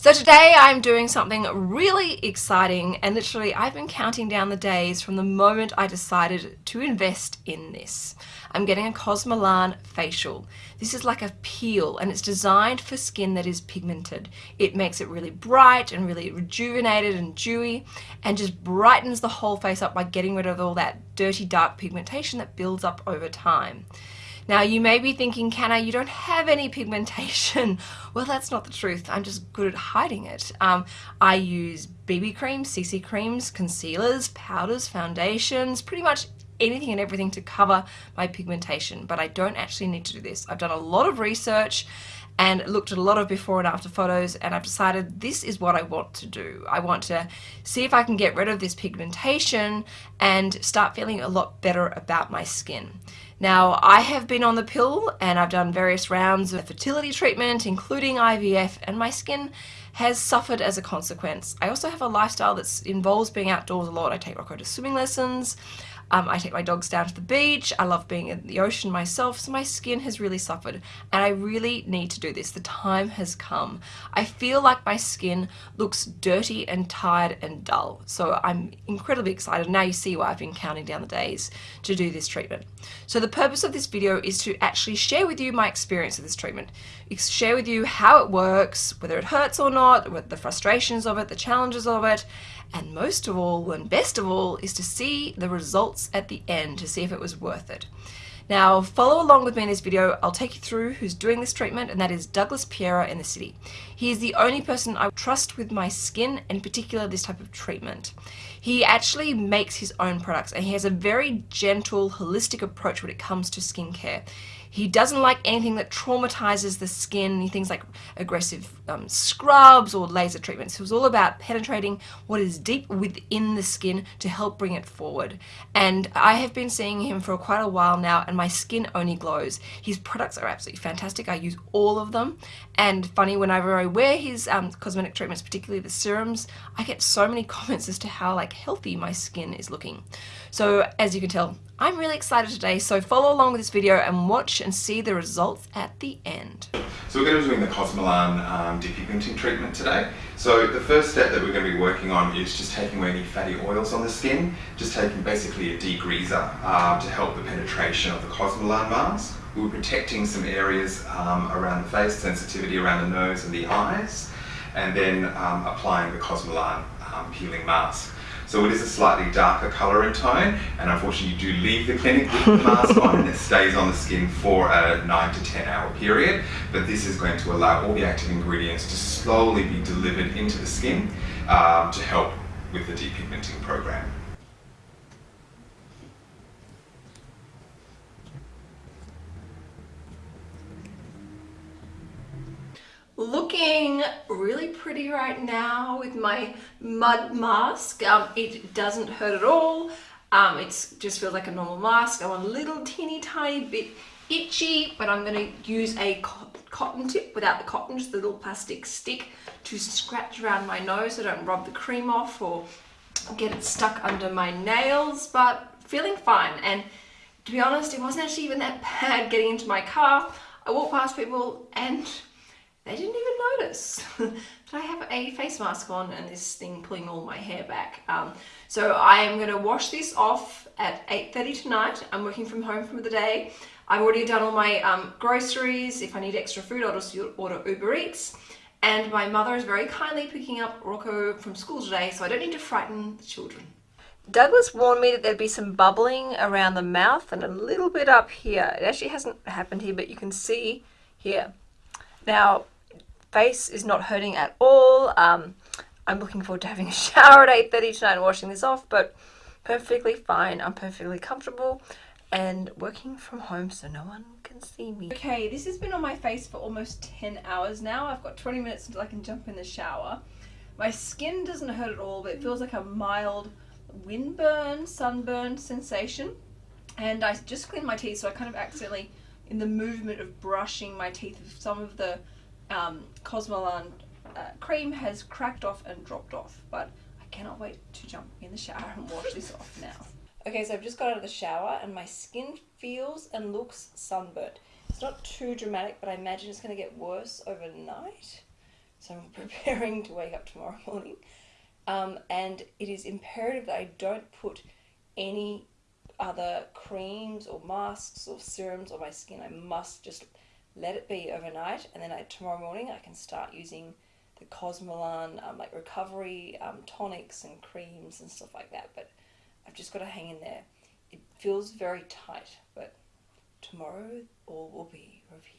So today I'm doing something really exciting and literally I've been counting down the days from the moment I decided to invest in this. I'm getting a Cosmelan facial. This is like a peel and it's designed for skin that is pigmented. It makes it really bright and really rejuvenated and dewy and just brightens the whole face up by getting rid of all that dirty dark pigmentation that builds up over time. Now you may be thinking, Canna, you don't have any pigmentation. well, that's not the truth. I'm just good at hiding it. Um, I use BB creams, CC creams, concealers, powders, foundations, pretty much anything and everything to cover my pigmentation, but I don't actually need to do this. I've done a lot of research and looked at a lot of before and after photos and I've decided this is what I want to do. I want to see if I can get rid of this pigmentation and start feeling a lot better about my skin. Now, I have been on the pill and I've done various rounds of fertility treatment, including IVF, and my skin has suffered as a consequence. I also have a lifestyle that involves being outdoors a lot. I take Rocco to swimming lessons. Um, I take my dogs down to the beach. I love being in the ocean myself, so my skin has really suffered. And I really need to do this. The time has come. I feel like my skin looks dirty and tired and dull. So I'm incredibly excited. Now you see why I've been counting down the days to do this treatment. So the purpose of this video is to actually share with you my experience of this treatment. Share with you how it works, whether it hurts or not, what the frustrations of it, the challenges of it, and most of all and best of all is to see the results at the end to see if it was worth it. Now follow along with me in this video, I'll take you through who's doing this treatment and that is Douglas Piera in the city. He is the only person I trust with my skin, in particular this type of treatment. He actually makes his own products and he has a very gentle, holistic approach when it comes to skincare. He doesn't like anything that traumatizes the skin, things like aggressive um, scrubs or laser treatments. It was all about penetrating what is deep within the skin to help bring it forward. And I have been seeing him for quite a while now and my skin only glows. His products are absolutely fantastic. I use all of them. And funny, whenever I wear his um, cosmetic treatments, particularly the serums, I get so many comments as to how like healthy my skin is looking. So as you can tell, I'm really excited today, so follow along with this video and watch and see the results at the end. So we're going to be doing the Cosmelan um, depigmenting treatment today. So the first step that we're going to be working on is just taking away any fatty oils on the skin, just taking basically a degreaser uh, to help the penetration of the Cosmelan mask. We're protecting some areas um, around the face, sensitivity around the nose and the eyes, and then um, applying the Cosmelan um, peeling mask. So it is a slightly darker colour in tone and unfortunately you do leave the clinic with the mask on and it stays on the skin for a 9 to 10 hour period but this is going to allow all the active ingredients to slowly be delivered into the skin um, to help with the depigmenting program. Looking really pretty right now with my mud mask. Um, it doesn't hurt at all. Um, it just feels like a normal mask. I'm a little teeny tiny bit itchy, but I'm going to use a cotton tip without the cotton, just the little plastic stick to scratch around my nose so I don't rub the cream off or get it stuck under my nails, but feeling fine. And to be honest, it wasn't actually even that bad getting into my car. I walked past people and they didn't even notice that I have a face mask on and this thing pulling all my hair back. Um, so I am going to wash this off at 8.30 tonight. I'm working from home for the day. I've already done all my um, groceries. If I need extra food, I'll just order Uber Eats. And my mother is very kindly picking up Rocco from school today, so I don't need to frighten the children. Douglas warned me that there'd be some bubbling around the mouth and a little bit up here. It actually hasn't happened here, but you can see here. Now, face is not hurting at all. Um, I'm looking forward to having a shower at 8.30 tonight and washing this off, but perfectly fine. I'm perfectly comfortable and working from home so no one can see me. Okay, this has been on my face for almost 10 hours now. I've got 20 minutes until I can jump in the shower. My skin doesn't hurt at all, but it feels like a mild windburn, sunburn sensation. And I just cleaned my teeth, so I kind of accidentally, in the movement of brushing my teeth, some of the um, Cosmelan uh, cream has cracked off and dropped off, but I cannot wait to jump in the shower and wash this off now. Okay, so I've just got out of the shower and my skin feels and looks sunburnt. It's not too dramatic, but I imagine it's going to get worse overnight. So I'm preparing to wake up tomorrow morning. Um, and it is imperative that I don't put any other creams or masks or serums on my skin. I must just let it be overnight and then I, tomorrow morning I can start using the Cosmelan um, like recovery um, tonics and creams and stuff like that. But I've just got to hang in there. It feels very tight, but tomorrow all will be revealed.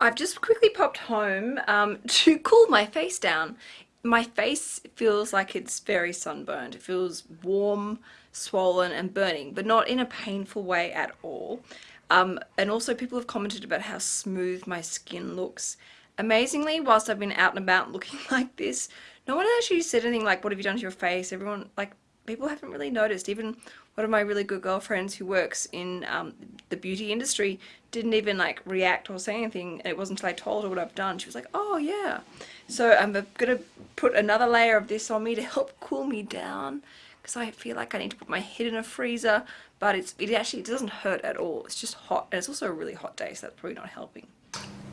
I've just quickly popped home um, to cool my face down. My face feels like it's very sunburned. It feels warm, swollen and burning, but not in a painful way at all. Um, and also people have commented about how smooth my skin looks. Amazingly, whilst I've been out and about looking like this, no one actually said anything like, what have you done to your face? Everyone, like, people haven't really noticed. Even one of my really good girlfriends who works in um, the beauty industry didn't even like react or say anything. And it wasn't until I told her what I've done. She was like, oh yeah. So I'm going to put another layer of this on me to help cool me down because I feel like I need to put my head in a freezer. But it's it actually it doesn't hurt at all. It's just hot. And it's also a really hot day, so that's probably not helping.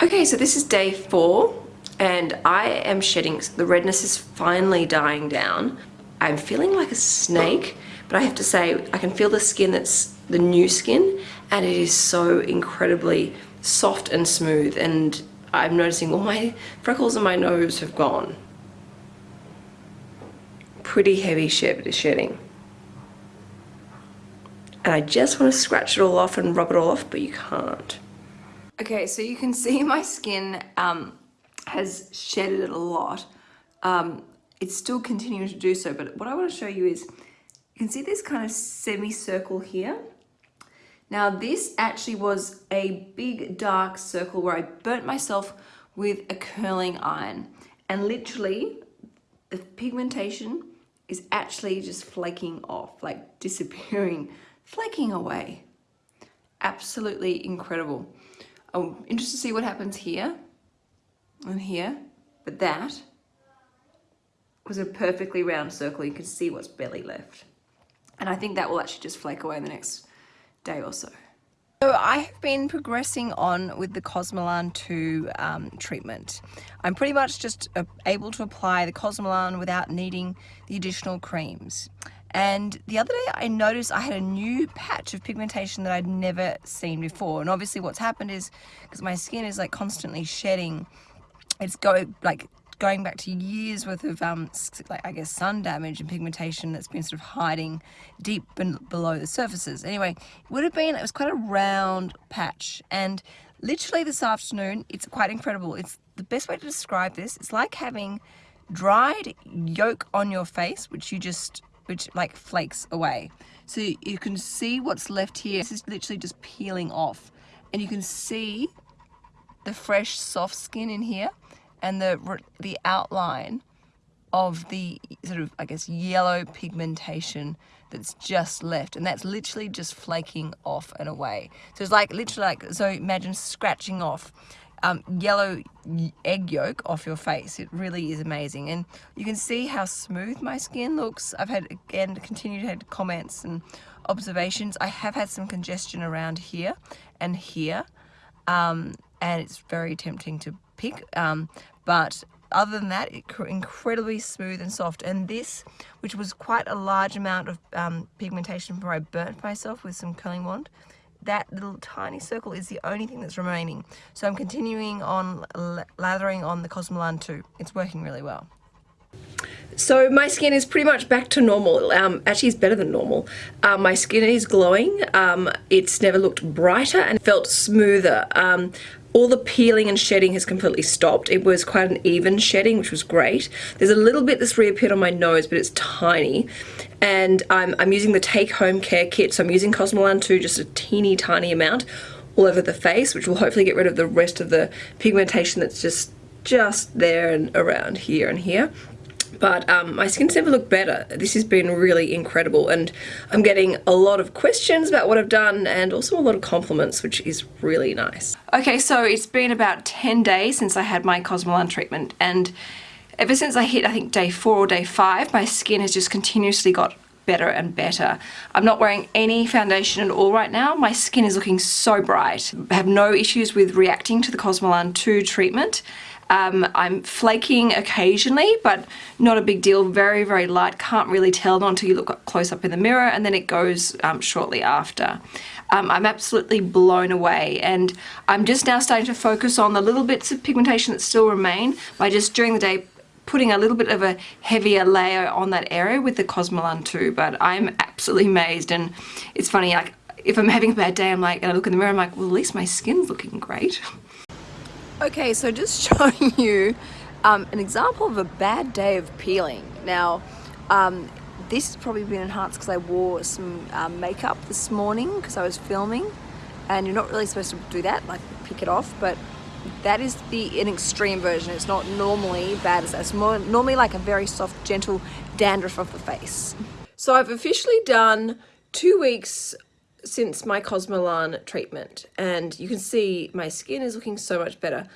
Okay, so this is day four and I am shedding, the redness is finally dying down. I'm feeling like a snake, but I have to say, I can feel the skin that's the new skin, and it is so incredibly soft and smooth, and I'm noticing all my freckles on my nose have gone. Pretty heavy shedding. And I just want to scratch it all off and rub it all off, but you can't. Okay, so you can see my skin um, has shedded a lot. Um, it's still continuing to do so, but what I want to show you is, you can see this kind of semicircle here. Now this actually was a big dark circle where I burnt myself with a curling iron and literally the pigmentation is actually just flaking off, like disappearing, flaking away. Absolutely incredible. I'm interested to see what happens here and here, but that was a perfectly round circle. You can see what's barely left. And I think that will actually just flake away in the next day or so. So I have been progressing on with the Cosmelan 2 um, treatment. I'm pretty much just uh, able to apply the Cosmelan without needing the additional creams. And the other day I noticed I had a new patch of pigmentation that I'd never seen before. And obviously what's happened is, because my skin is like constantly shedding, it's going like going back to years worth of, um, like, I guess, sun damage and pigmentation that's been sort of hiding deep below the surfaces. Anyway, it would have been, it was quite a round patch. And literally this afternoon, it's quite incredible. It's the best way to describe this. It's like having dried yolk on your face, which you just, which like flakes away. So you can see what's left here. This is literally just peeling off. And you can see the fresh soft skin in here and the, the outline of the sort of, I guess, yellow pigmentation that's just left. And that's literally just flaking off and away. So it's like, literally like, so imagine scratching off um, yellow egg yolk off your face. It really is amazing. And you can see how smooth my skin looks. I've had, again, continued have comments and observations. I have had some congestion around here and here. Um, and it's very tempting to pick. Um, but other than that, incredibly smooth and soft. And this, which was quite a large amount of um, pigmentation before I burnt myself with some curling wand, that little tiny circle is the only thing that's remaining. So I'm continuing on lathering on the Cosmelan 2. It's working really well. So my skin is pretty much back to normal. Um, actually, it's better than normal. Um, my skin is glowing. Um, it's never looked brighter and felt smoother. Um, all the peeling and shedding has completely stopped. It was quite an even shedding, which was great. There's a little bit that's reappeared on my nose, but it's tiny. And I'm, I'm using the Take Home Care Kit, so I'm using Cosmelan 2, just a teeny tiny amount all over the face, which will hopefully get rid of the rest of the pigmentation that's just just there and around here and here but um, my skin's never looked better. This has been really incredible and I'm getting a lot of questions about what I've done and also a lot of compliments, which is really nice. Okay, so it's been about 10 days since I had my Cosmelan treatment and ever since I hit, I think day four or day five, my skin has just continuously got better and better. I'm not wearing any foundation at all right now. My skin is looking so bright. I have no issues with reacting to the Cosmelan 2 treatment Um, I'm flaking occasionally, but not a big deal. Very, very light. Can't really tell until you look close up in the mirror and then it goes um, shortly after. Um, I'm absolutely blown away and I'm just now starting to focus on the little bits of pigmentation that still remain by just during the day putting a little bit of a heavier layer on that area with the Cosmelan 2 but I'm absolutely amazed and it's funny like if I'm having a bad day I'm like and I look in the mirror I'm like well at least my skin's looking great Okay, so just showing you um, an example of a bad day of peeling. Now, um, this has probably been enhanced because I wore some um, makeup this morning because I was filming and you're not really supposed to do that, like pick it off, but that is the an extreme version. It's not normally bad as that. It's more normally like a very soft, gentle dandruff of the face. So I've officially done two weeks since my Cosmelan treatment and you can see my skin is looking so much better.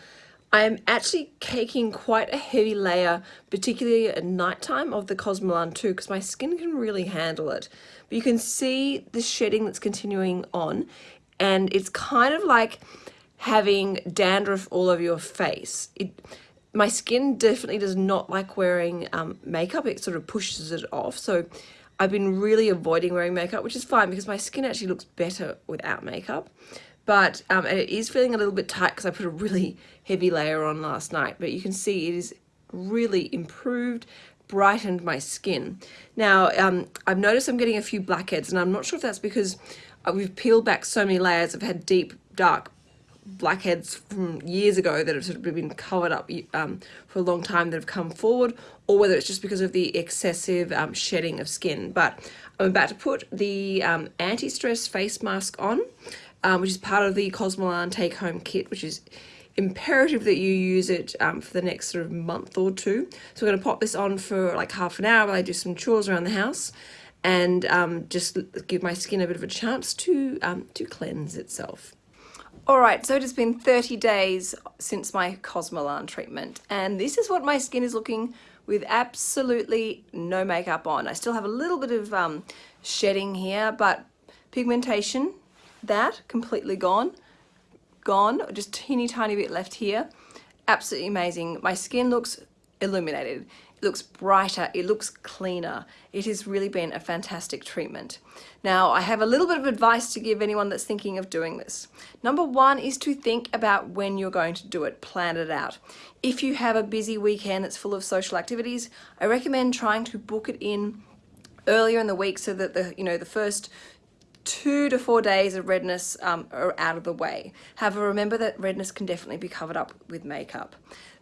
I'm actually caking quite a heavy layer, particularly at nighttime of the Cosmelan 2, because my skin can really handle it. But you can see the shedding that's continuing on and it's kind of like having dandruff all over your face. It, my skin definitely does not like wearing um, makeup. It sort of pushes it off. So I've been really avoiding wearing makeup, which is fine because my skin actually looks better without makeup. But um, it is feeling a little bit tight because I put a really heavy layer on last night. But you can see it is really improved, brightened my skin. Now, um, I've noticed I'm getting a few blackheads and I'm not sure if that's because uh, we've peeled back so many layers. I've had deep, dark blackheads from years ago that have sort of been covered up um, for a long time that have come forward or whether it's just because of the excessive um, shedding of skin. But I'm about to put the um, anti-stress face mask on, um, which is part of the Cosmelan take-home kit, which is imperative that you use it um, for the next sort of month or two. So I'm going to pop this on for like half an hour while I do some chores around the house and um, just give my skin a bit of a chance to, to cleanse itself. Alright, so it has been 30 days since my Cosmelan treatment and this is what my skin is looking with absolutely no makeup on. I still have a little bit of um, shedding here but pigmentation, that completely gone, gone, just teeny tiny bit left here. Absolutely amazing. My skin looks illuminated It looks brighter, it looks cleaner. It has really been a fantastic treatment. Now, I have a little bit of advice to give anyone that's thinking of doing this. Number one is to think about when you're going to do it, plan it out. If you have a busy weekend that's full of social activities, I recommend trying to book it in earlier in the week so that the, you know, the first two to four days of redness um, are out of the way. However, remember that redness can definitely be covered up with makeup.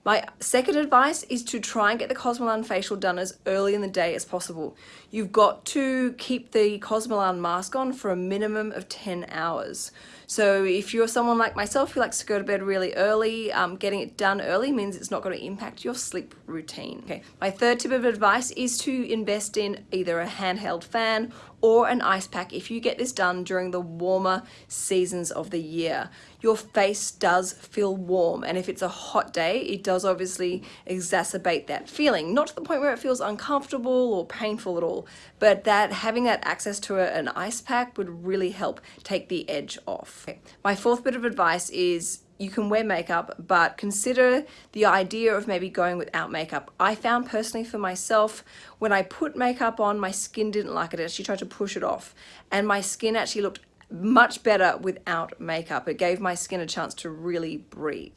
My second advice is to try and get the Cosmelan facial done as early in the day as possible. You've got to keep the Cosmelan mask on for a minimum of 10 hours. So if you're someone like myself who likes to go to bed really early, um, getting it done early means it's not going to impact your sleep routine. Okay. My third tip of advice is to invest in either a handheld fan or an ice pack if you get this done during the warmer seasons of the year. Your face does feel warm and if it's a hot day, it does obviously exacerbate that feeling. Not to the point where it feels uncomfortable or painful at all, but that having that access to an ice pack would really help take the edge off. Okay. My fourth bit of advice is you can wear makeup, but consider the idea of maybe going without makeup. I found personally for myself, when I put makeup on, my skin didn't like it. It actually tried to push it off. And my skin actually looked much better without makeup. It gave my skin a chance to really breathe.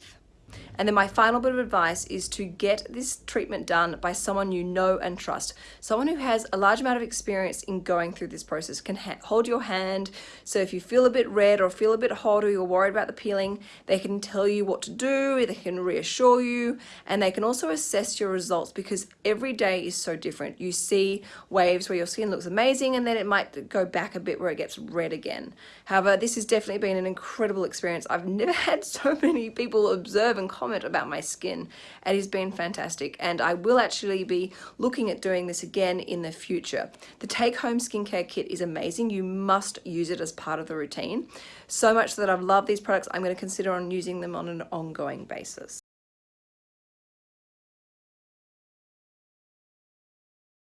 And then my final bit of advice is to get this treatment done by someone you know and trust. Someone who has a large amount of experience in going through this process can hold your hand. So if you feel a bit red or feel a bit hot or you're worried about the peeling, they can tell you what to do, they can reassure you, and they can also assess your results because every day is so different. You see waves where your skin looks amazing and then it might go back a bit where it gets red again. However, this has definitely been an incredible experience. I've never had so many people observe and comment about my skin. And has been fantastic and I will actually be looking at doing this again in the future. The take home skincare kit is amazing. You must use it as part of the routine. So much that I've loved these products, I'm going to consider on using them on an ongoing basis.